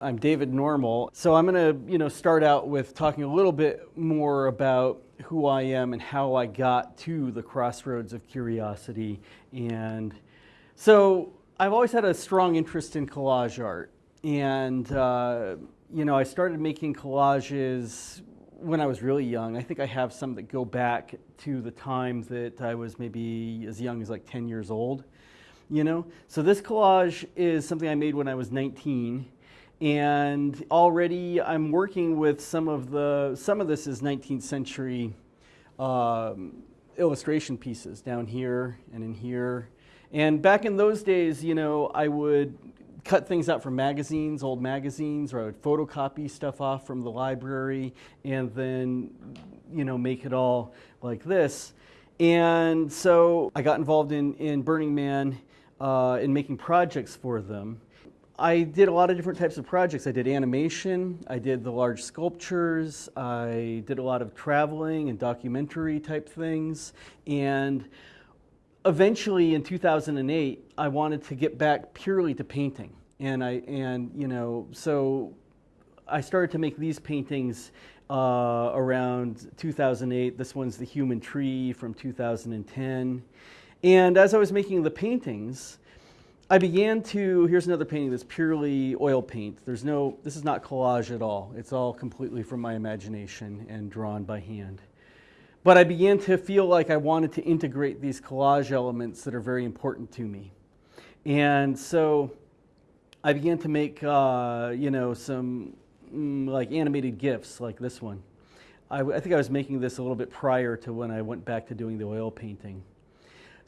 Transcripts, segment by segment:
I'm David Normal. So I'm going to, you know, start out with talking a little bit more about who I am and how I got to the crossroads of curiosity. And so I've always had a strong interest in collage art. And, uh, you know, I started making collages when I was really young. I think I have some that go back to the time that I was maybe as young as like 10 years old, you know? So this collage is something I made when I was 19 and already I'm working with some of the, some of this is 19th century um, illustration pieces down here and in here. And back in those days, you know, I would cut things out from magazines, old magazines, or I would photocopy stuff off from the library and then, you know, make it all like this. And so I got involved in, in Burning Man uh, in making projects for them. I did a lot of different types of projects. I did animation, I did the large sculptures, I did a lot of traveling and documentary type things. And eventually in 2008, I wanted to get back purely to painting. And I, and you know, so I started to make these paintings uh, around 2008. This one's the human tree from 2010. And as I was making the paintings, I began to, here's another painting that's purely oil paint. There's no, this is not collage at all. It's all completely from my imagination and drawn by hand. But I began to feel like I wanted to integrate these collage elements that are very important to me. And so I began to make, uh, you know, some mm, like animated GIFs like this one. I, I think I was making this a little bit prior to when I went back to doing the oil painting.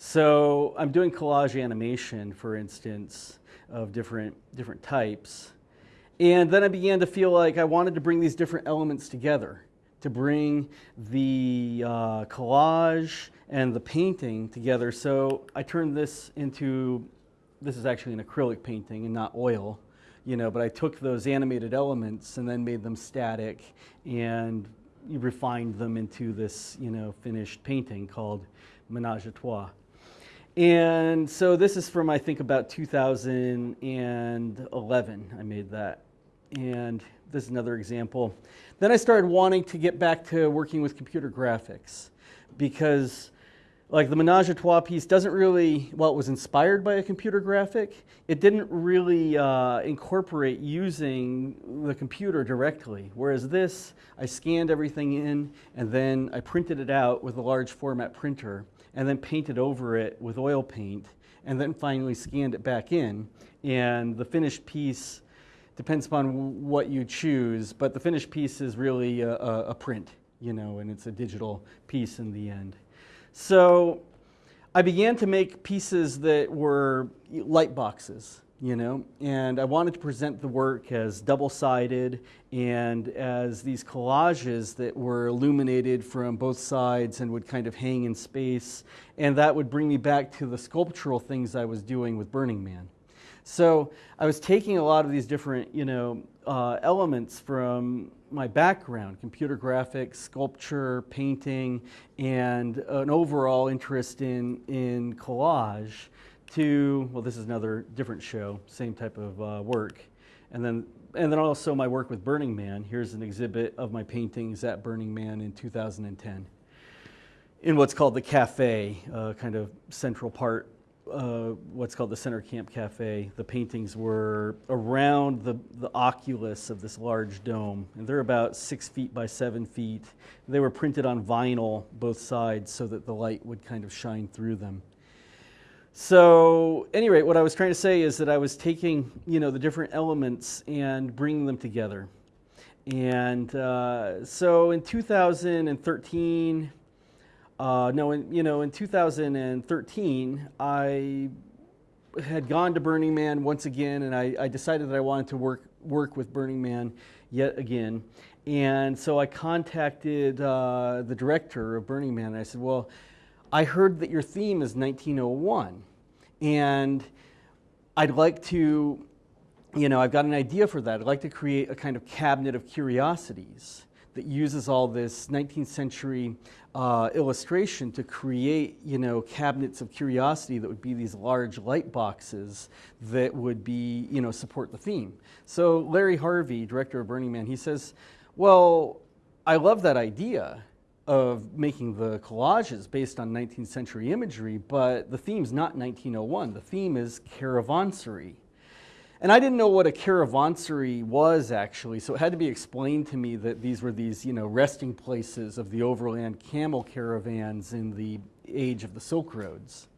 So I'm doing collage animation, for instance, of different, different types. And then I began to feel like I wanted to bring these different elements together, to bring the uh, collage and the painting together. So I turned this into, this is actually an acrylic painting and not oil, you know, but I took those animated elements and then made them static and refined them into this, you know, finished painting called Menage a Trois. And so this is from, I think, about 2011. I made that. And this is another example. Then I started wanting to get back to working with computer graphics because like the Menage a Trois piece doesn't really, well, it was inspired by a computer graphic. It didn't really uh, incorporate using the computer directly. Whereas this, I scanned everything in and then I printed it out with a large format printer and then painted over it with oil paint, and then finally scanned it back in. And the finished piece depends upon what you choose, but the finished piece is really a, a, print, you know, and it's a digital piece in the end. So I began to make pieces that were light boxes you know, and I wanted to present the work as double-sided and as these collages that were illuminated from both sides and would kind of hang in space, and that would bring me back to the sculptural things I was doing with Burning Man. So I was taking a lot of these different, you know, uh, elements from my background, computer graphics, sculpture, painting, and an overall interest in, in collage, to, well, this is another different show, same type of uh, work. And then, and then also my work with Burning Man. Here's an exhibit of my paintings at Burning Man in 2010 in what's called the cafe, uh, kind of central part, uh, what's called the Center Camp Cafe. The paintings were around the, the oculus of this large dome, and they're about six feet by seven feet. They were printed on vinyl, both sides, so that the light would kind of shine through them. So, any rate, what I was trying to say is that I was taking, you know, the different elements and bringing them together. And uh, so in 2013, uh, no, in, you know, in 2013, I had gone to Burning Man once again, and I, I decided that I wanted to work work with Burning Man yet again. And so I contacted uh, the director of Burning Man, and I said, well, I heard that your theme is 1901, and I'd like to, you know, I've got an idea for that. I'd like to create a kind of cabinet of curiosities that uses all this 19th century uh, illustration to create, you know, cabinets of curiosity that would be these large light boxes that would be, you know, support the theme. So Larry Harvey, director of Burning Man, he says, well, I love that idea of making the collages based on 19th century imagery, but the theme's not 1901. The theme is caravansary. And I didn't know what a caravansary was actually, so it had to be explained to me that these were these, you know, resting places of the overland camel caravans in the age of the Silk Roads.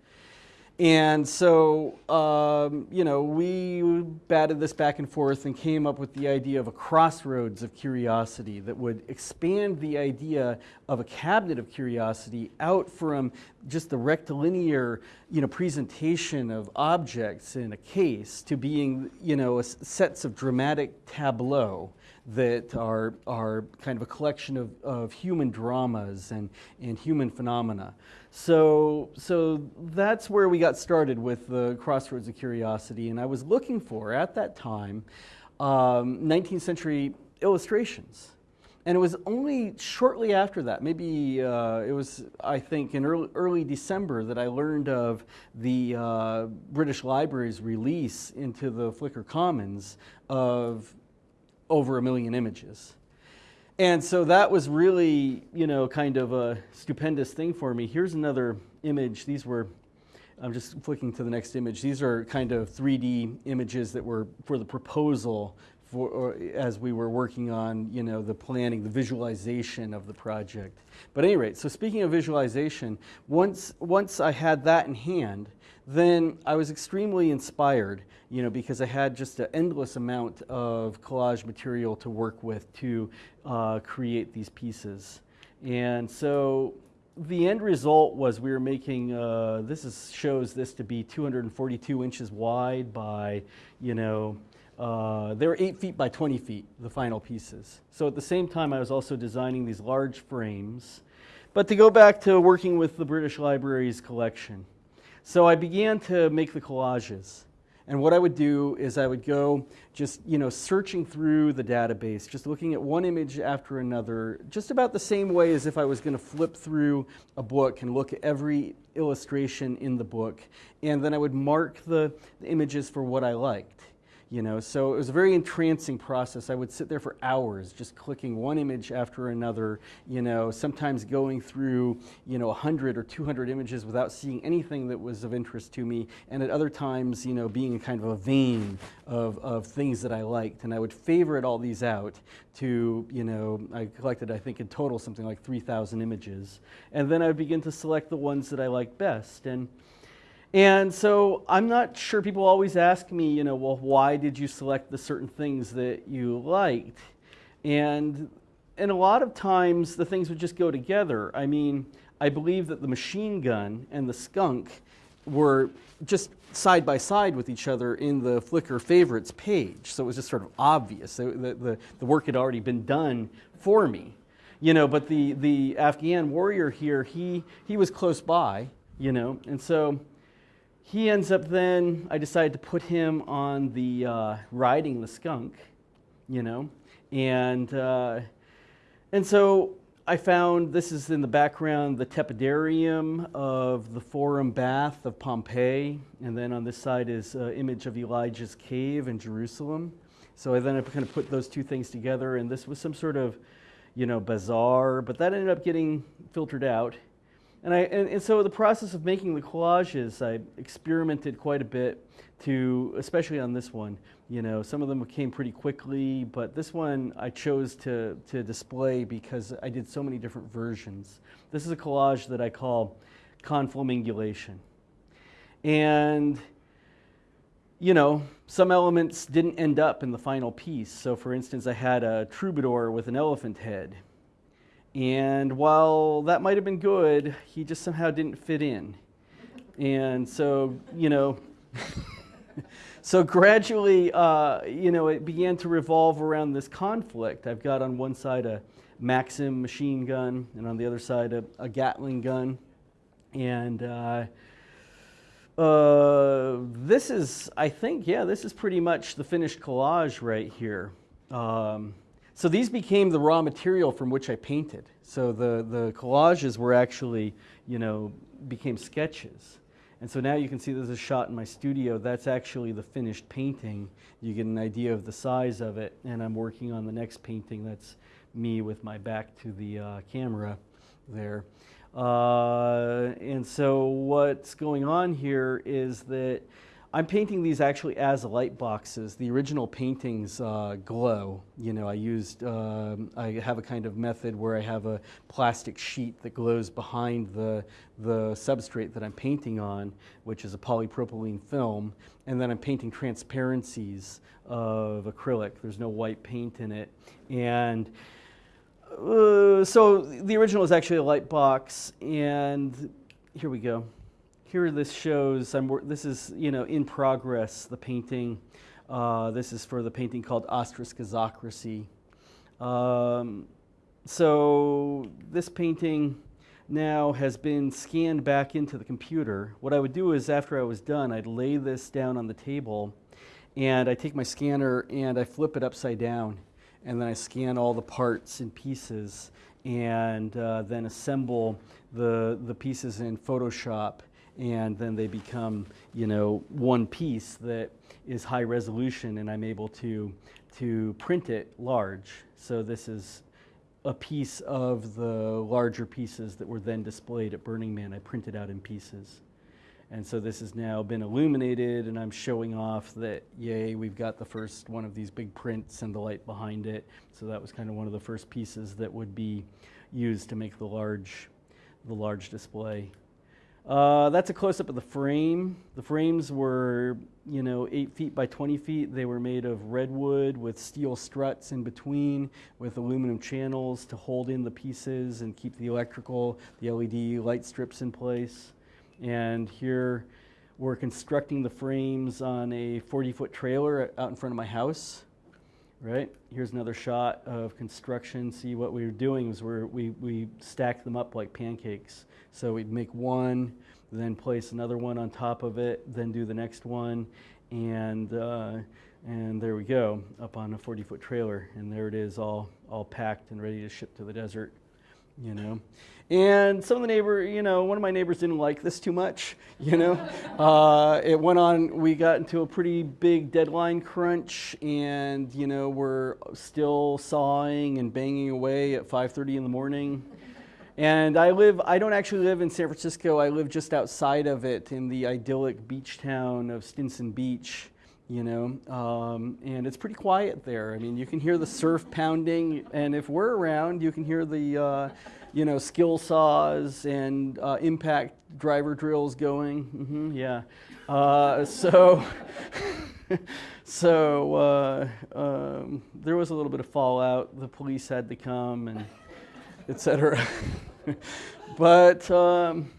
And so, um, you know, we batted this back and forth and came up with the idea of a crossroads of curiosity that would expand the idea of a cabinet of curiosity out from just the rectilinear, you know, presentation of objects in a case to being, you know, sets of dramatic tableau that are, are kind of a collection of, of human dramas and, and human phenomena. So, so that's where we got started with the Crossroads of Curiosity. And I was looking for, at that time, um, 19th century illustrations. And it was only shortly after that, maybe uh, it was, I think, in early, early, December that I learned of the uh, British Library's release into the Flickr Commons of over a million images. And so that was really, you know, kind of a stupendous thing for me. Here's another image. These were, I'm just flicking to the next image. These are kind of 3D images that were for the proposal for, as we were working on, you know, the planning, the visualization of the project. But anyway, so speaking of visualization, once, once I had that in hand, then I was extremely inspired, you know, because I had just an endless amount of collage material to work with to uh, create these pieces. And so the end result was we were making, uh, this is, shows this to be 242 inches wide by, you know, uh, they were 8 feet by 20 feet, the final pieces. So at the same time, I was also designing these large frames. But to go back to working with the British Library's collection, so I began to make the collages. And what I would do is I would go just, you know, searching through the database, just looking at one image after another, just about the same way as if I was going to flip through a book and look at every illustration in the book. And then I would mark the, the images for what I liked you know? So it was a very entrancing process. I would sit there for hours just clicking one image after another you know sometimes going through you know 100 or 200 images without seeing anything that was of interest to me. And at other times you know being in kind of a vein of, of things that i liked. And i would favorite all these out to you know i collected i think in total something like 3000 images. And then i would begin to select the ones that i liked best. And and so I'm not sure people always ask me, you know, well, why did you select the certain things that you liked? And and a lot of times the things would just go together. I mean, I believe that the machine gun and the skunk were just side by side with each other in the Flickr favorites page. So it was just sort of obvious. The, the, the work had already been done for me. You know, but the, the Afghan warrior here, he, he was close by, you know, and so he ends up then, I decided to put him on the uh, riding the skunk, you know, and, uh, and so I found this is in the background the tepidarium of the Forum Bath of Pompeii, and then on this side is an image of Elijah's cave in Jerusalem. So I then kind of put those two things together, and this was some sort of, you know, bazaar, but that ended up getting filtered out. And, I, and, and, so the process of making the collages, I experimented quite a bit to, especially on this one, you know, some of them came pretty quickly, but this one I chose to, to display because I did so many different versions. This is a collage that I call conflamingulation. And, you know, some elements didn't end up in the final piece. So for instance, I had a troubadour with an elephant head and while that might have been good, he just somehow didn't fit in. And so, you know, so gradually, uh, you know, it began to revolve around this conflict. I've got on one side a Maxim machine gun, and on the other side a, a Gatling gun. And uh, uh, this is, I think, yeah, this is pretty much the finished collage right here. Um, so these became the raw material from which I painted. So the, the collages were actually, you know, became sketches. And so now you can see there's a shot in my studio. That's actually the finished painting. You get an idea of the size of it. And I'm working on the next painting. That's me with my back to the uh, camera there. Uh, and so what's going on here is that I'm painting these actually as light boxes. The original paintings uh, glow. You know, I used, uh, I have a kind of method where I have a plastic sheet that glows behind the, the substrate that I'm painting on, which is a polypropylene film, and then I'm painting transparencies of acrylic. There's no white paint in it. And uh, so the original is actually a light box, and here we go here this shows, I'm, this is, you know, in progress, the painting. Uh, this is for the painting called Ostraskizocracy. Um, so this painting now has been scanned back into the computer. What I would do is after I was done, I'd lay this down on the table and I take my scanner and I flip it upside down and then I scan all the parts and pieces and uh, then assemble the, the pieces in Photoshop and then they become, you know, one piece that is high resolution and I'm able to, to print it large. So this is a piece of the larger pieces that were then displayed at Burning Man. I printed out in pieces. And so this has now been illuminated and I'm showing off that, yay, we've got the first one of these big prints and the light behind it. So that was kind of one of the first pieces that would be used to make the large, the large display. Uh, that's a close-up of the frame. The frames were, you know, 8 feet by 20 feet. They were made of redwood with steel struts in between with aluminum channels to hold in the pieces and keep the electrical, the LED light strips in place. And here we're constructing the frames on a 40-foot trailer out in front of my house right? Here's another shot of construction. See what we were doing is we we, we stacked them up like pancakes. So we'd make one, then place another one on top of it, then do the next one, and uh, and there we go, up on a 40-foot trailer, and there it is, all all packed and ready to ship to the desert you know. And some of the neighbor, you know, one of my neighbors didn't like this too much, you know. uh, it went on, we got into a pretty big deadline crunch and, you know, we're still sawing and banging away at 5.30 in the morning. And I live, I don't actually live in San Francisco, I live just outside of it in the idyllic beach town of Stinson Beach you know, um, and it's pretty quiet there. I mean, you can hear the surf pounding, and if we're around, you can hear the, uh, you know, skill saws and uh, impact driver drills going. Mm-hmm, yeah. Uh, so, so uh, um, there was a little bit of fallout. The police had to come, and etc. but. Um,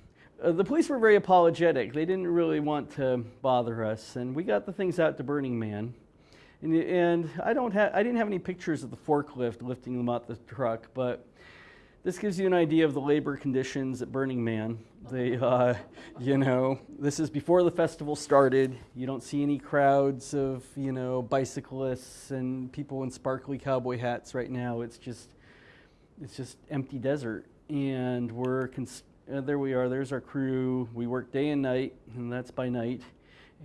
the police were very apologetic. They didn't really want to bother us, and we got the things out to Burning Man. And, and I don't have, I didn't have any pictures of the forklift lifting them out the truck, but this gives you an idea of the labor conditions at Burning Man. They, uh, you know, this is before the festival started. You don't see any crowds of, you know, bicyclists and people in sparkly cowboy hats right now. It's just, it's just empty desert, and we're uh, there we are, there's our crew. We work day and night, and that's by night.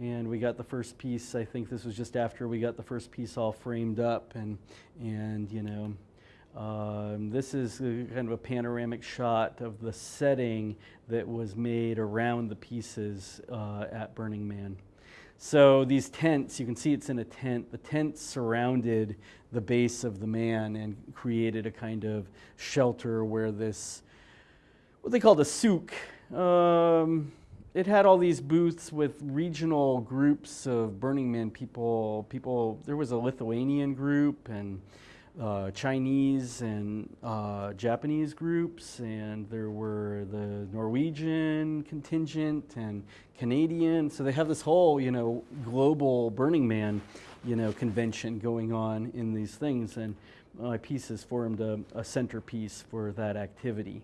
And we got the first piece, I think this was just after we got the first piece all framed up. And, and you know, um, this is a, kind of a panoramic shot of the setting that was made around the pieces uh, at Burning Man. So these tents, you can see it's in a tent. The tent surrounded the base of the man and created a kind of shelter where this what they called a souk. Um, it had all these booths with regional groups of Burning Man people. People, there was a Lithuanian group and uh, Chinese and uh, Japanese groups, and there were the Norwegian contingent and Canadian. So they have this whole, you know, global Burning Man, you know, convention going on in these things, and my piece has formed a, a centerpiece for that activity.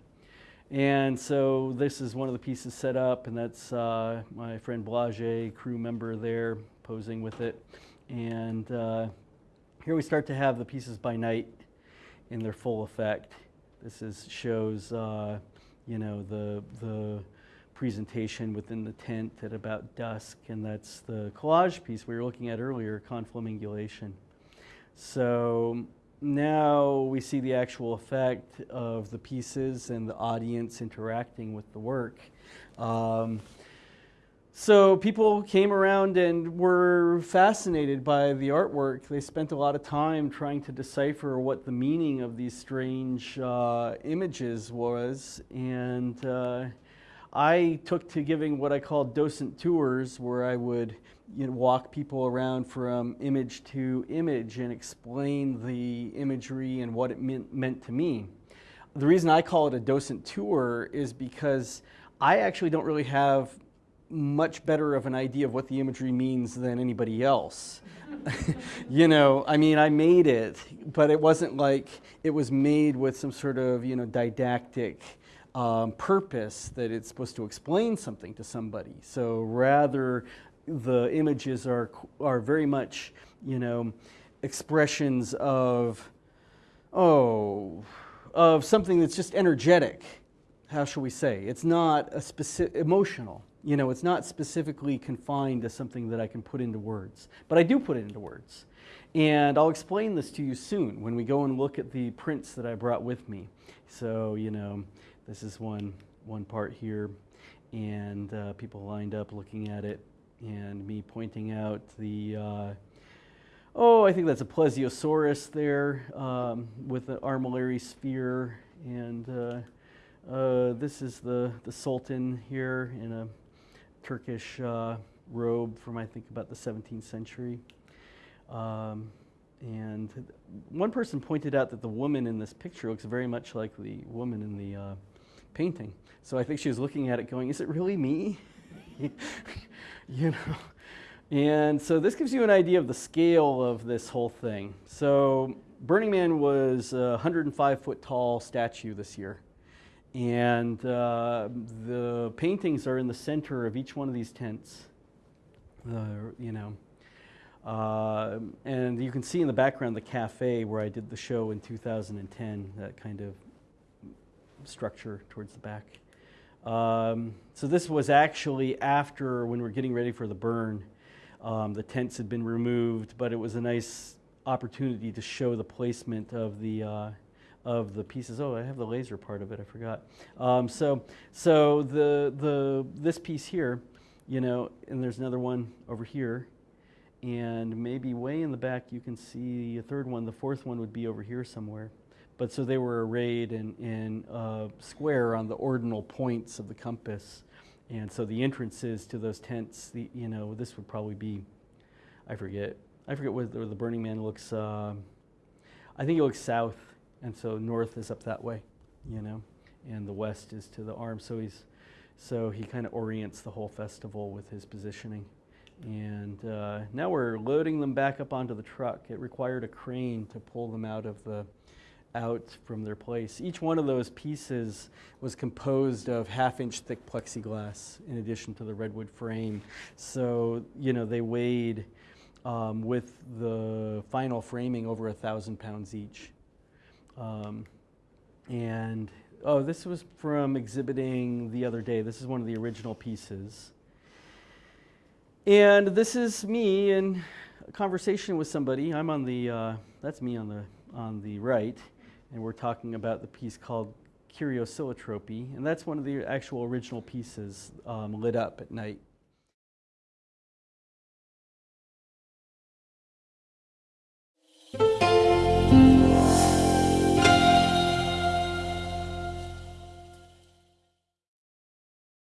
And so this is one of the pieces set up, and that's uh, my friend Blage, crew member there, posing with it. And uh, here we start to have the pieces by night. in their full effect. This is, shows, uh, you know, the, the presentation within the tent at about dusk, and that's the collage piece we were looking at earlier, conflamingulation. So now we see the actual effect of the pieces and the audience interacting with the work. Um, so people came around and were fascinated by the artwork. They spent a lot of time trying to decipher what the meaning of these strange uh, images was. And uh, I took to giving what I called docent tours, where I would you know, walk people around from image to image and explain the imagery and what it meant, meant to me. The reason I call it a docent tour is because I actually don't really have much better of an idea of what the imagery means than anybody else. you know, I mean, I made it, but it wasn't like it was made with some sort of, you know, didactic um, purpose that it's supposed to explain something to somebody. So rather, the images are, are very much, you know, expressions of, oh, of something that's just energetic. How shall we say? It's not a specific emotional. You know, it's not specifically confined to something that I can put into words, but I do put it into words. And I'll explain this to you soon when we go and look at the prints that I brought with me. So, you know, this is one, one part here, and uh, people lined up looking at it, and me pointing out the, uh, oh, I think that's a plesiosaurus there um, with the armillary sphere, and uh, uh this is the, the sultan here in a Turkish uh, robe from I think about the 17th century. Um, and one person pointed out that the woman in this picture looks very much like the woman in the uh, painting. So I think she was looking at it going, is it really me? you know? And so this gives you an idea of the scale of this whole thing. So Burning Man was a 105 foot tall statue this year. And uh, the paintings are in the center of each one of these tents. You know, uh, and you can see in the background the cafe where I did the show in 2010, that kind of structure towards the back. Um, so this was actually after when we are getting ready for the burn. Um, the tents had been removed, but it was a nice opportunity to show the placement of the uh, of the pieces. Oh, I have the laser part of it. I forgot. Um, so, so the the this piece here, you know, and there's another one over here, and maybe way in the back you can see a third one. The fourth one would be over here somewhere. But so they were arrayed in in a square on the ordinal points of the compass, and so the entrances to those tents, the you know, this would probably be, I forget. I forget where the, the Burning Man looks. Uh, I think it looks south and so north is up that way, you know, and the west is to the arm. So he's, so he kind of orients the whole festival with his positioning. And uh, now we're loading them back up onto the truck. It required a crane to pull them out of the, out from their place. Each one of those pieces was composed of half-inch thick plexiglass in addition to the redwood frame. So, you know, they weighed um, with the final framing over a thousand pounds each. Um, and oh, this was from exhibiting the other day. This is one of the original pieces. And this is me in a conversation with somebody. I'm on the, uh, that's me on the, on the right. And we're talking about the piece called Curioscillotropy. And that's one of the actual original pieces um, lit up at night.